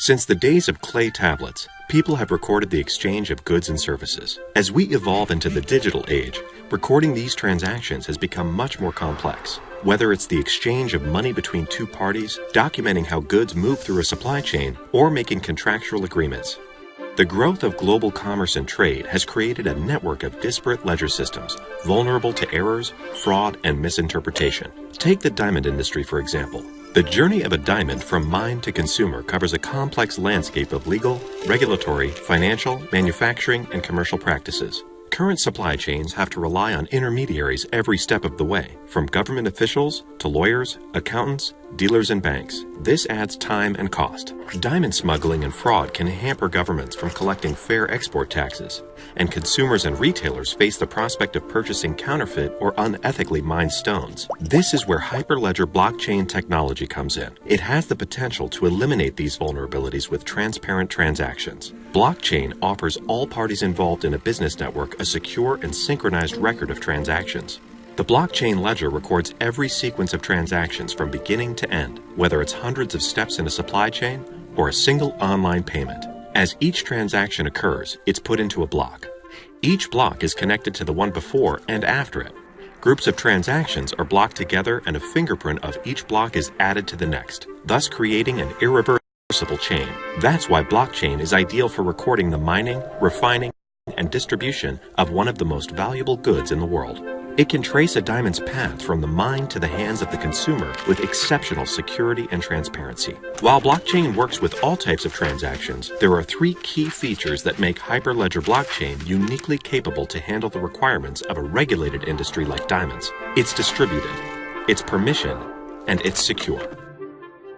Since the days of clay tablets, people have recorded the exchange of goods and services. As we evolve into the digital age, recording these transactions has become much more complex. Whether it's the exchange of money between two parties, documenting how goods move through a supply chain, or making contractual agreements. The growth of global commerce and trade has created a network of disparate ledger systems, vulnerable to errors, fraud, and misinterpretation. Take the diamond industry, for example. The journey of a diamond from mine to consumer covers a complex landscape of legal, regulatory, financial, manufacturing, and commercial practices. Current supply chains have to rely on intermediaries every step of the way, from government officials to lawyers, accountants, dealers, and banks. This adds time and cost. Diamond smuggling and fraud can hamper governments from collecting fair export taxes, and consumers and retailers face the prospect of purchasing counterfeit or unethically mined stones. This is where Hyperledger blockchain technology comes in. It has the potential to eliminate these vulnerabilities with transparent transactions. Blockchain offers all parties involved in a business network a secure and synchronized record of transactions. The blockchain ledger records every sequence of transactions from beginning to end, whether it's hundreds of steps in a supply chain or a single online payment. As each transaction occurs, it's put into a block. Each block is connected to the one before and after it. Groups of transactions are blocked together and a fingerprint of each block is added to the next, thus creating an irreversible chain. That's why blockchain is ideal for recording the mining, refining, and distribution of one of the most valuable goods in the world. It can trace a diamond's path from the mine to the hands of the consumer with exceptional security and transparency. While blockchain works with all types of transactions, there are three key features that make Hyperledger blockchain uniquely capable to handle the requirements of a regulated industry like diamonds. It's distributed, it's permission, and it's secure.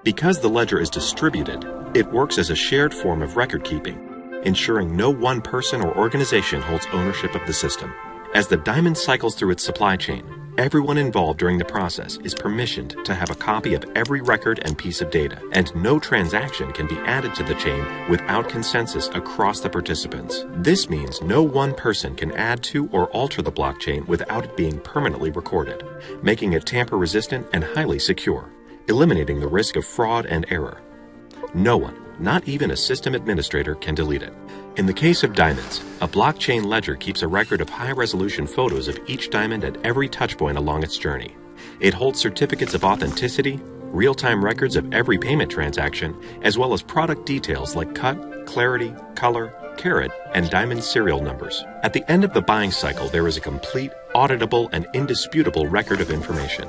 Because the ledger is distributed, it works as a shared form of record keeping, ensuring no one person or organization holds ownership of the system. As the diamond cycles through its supply chain, everyone involved during the process is permissioned to have a copy of every record and piece of data, and no transaction can be added to the chain without consensus across the participants. This means no one person can add to or alter the blockchain without it being permanently recorded, making it tamper-resistant and highly secure, eliminating the risk of fraud and error. No one, not even a system administrator, can delete it. In the case of diamonds, a blockchain ledger keeps a record of high-resolution photos of each diamond at every touchpoint along its journey. It holds certificates of authenticity, real-time records of every payment transaction, as well as product details like cut, clarity, color, carat, and diamond serial numbers. At the end of the buying cycle, there is a complete, auditable, and indisputable record of information.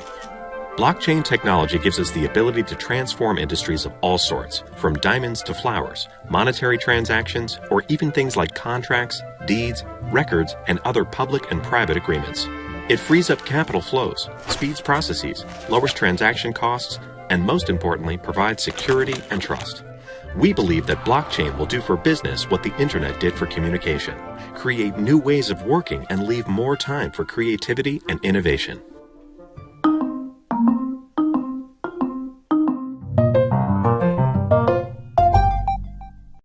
Blockchain technology gives us the ability to transform industries of all sorts, from diamonds to flowers, monetary transactions, or even things like contracts, deeds, records, and other public and private agreements. It frees up capital flows, speeds processes, lowers transaction costs, and most importantly, provides security and trust. We believe that blockchain will do for business what the internet did for communication, create new ways of working and leave more time for creativity and innovation.